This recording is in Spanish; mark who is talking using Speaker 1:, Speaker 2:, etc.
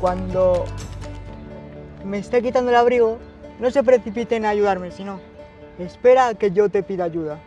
Speaker 1: cuando me esté quitando el abrigo, no se precipiten a ayudarme, sino espera a que yo te pida ayuda.